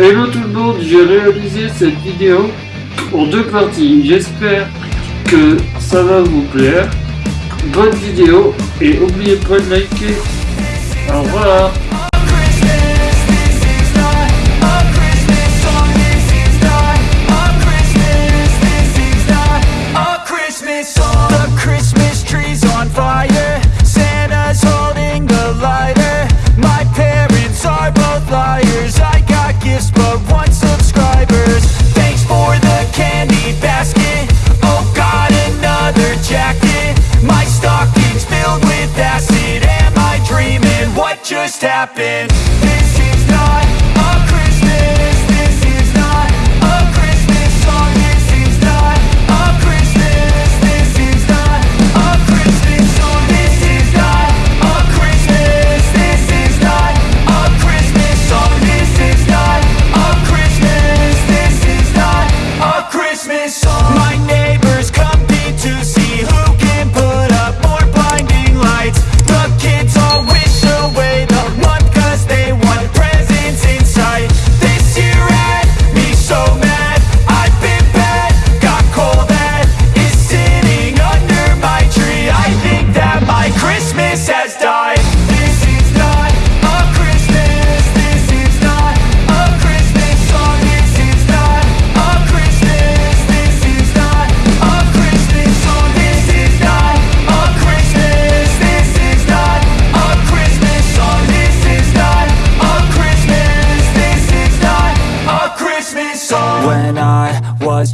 Hello tout le monde, j'ai réalisé cette vidéo en deux parties. J'espère que ça va vous plaire. Bonne vidéo et n'oubliez pas de liker. Au revoir. happen.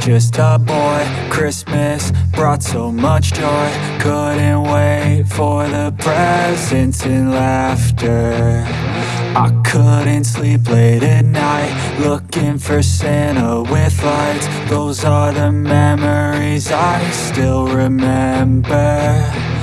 Just a boy, Christmas brought so much joy. Couldn't wait for the presents and laughter. I couldn't sleep late at night Looking for Santa with lights Those are the memories I still remember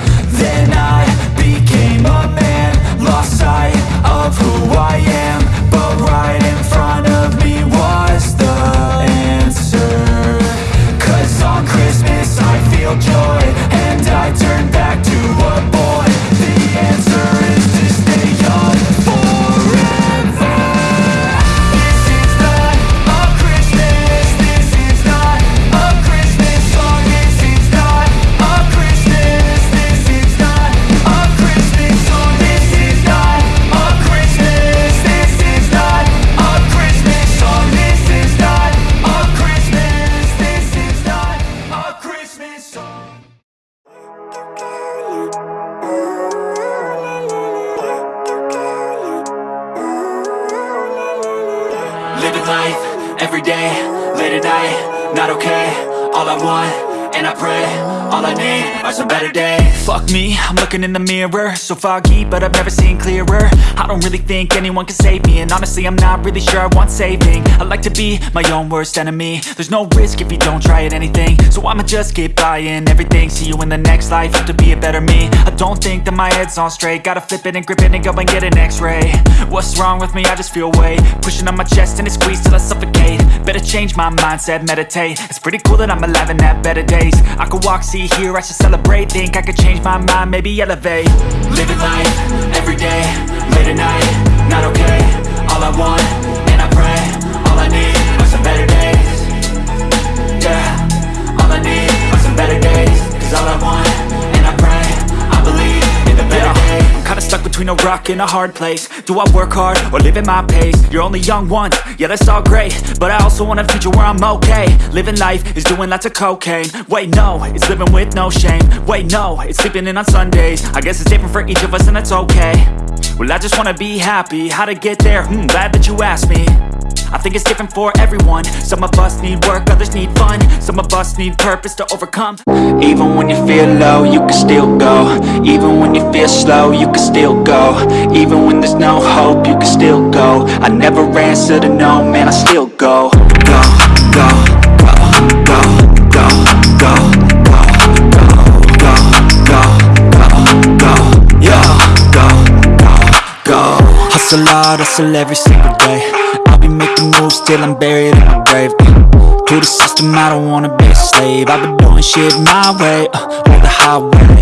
life, every day, late at night, not okay. All I want, and I pray, all I need are some better days. Fuck me, I'm looking in the mirror. So foggy, but I've never seen clearer. I don't really think anyone can save me And honestly, I'm not really sure I want saving. I like to be my own worst enemy. There's no risk if you don't try at anything. So I'ma just keep buying everything. See you in the next life, have to be a better me. I don't think that my head's on straight. Gotta flip it and grip it and go and get an x-ray. What's wrong with me? I just feel weight. Pushing on my chest and it squeezes till I suffocate. Better change my mindset, meditate. It's pretty cool that I'm alive and have better days I could walk, see, hear, I should celebrate. Think I could change my mind, maybe elevate. Living life, every day, late at night, not okay. All I want, rock and a hard place. Do I work hard or live at my pace? You're only young once, yeah that's all great. But I also want a future where I'm okay. Living life is doing lots of cocaine. Wait no, it's living with no shame. Wait no, it's sleeping in on Sundays. I guess it's different for each of us and that's okay. Well I just wanna be happy, how to get there? Hmm, glad that you asked me I think it's different for everyone Some of us need work, others need fun Some of us need purpose to overcome Even when you feel low, you can still go Even when you feel slow, you can still go Even when there's no hope, you can still go I never answer to no, man, I still go Go, go, go, go, go, go, go, go, go, go, go, go, Hustle hard, hustle every single day be making moves till I'm buried in my grave. To the system, I don't wanna be a slave. I've been doing shit my way, uh, the highway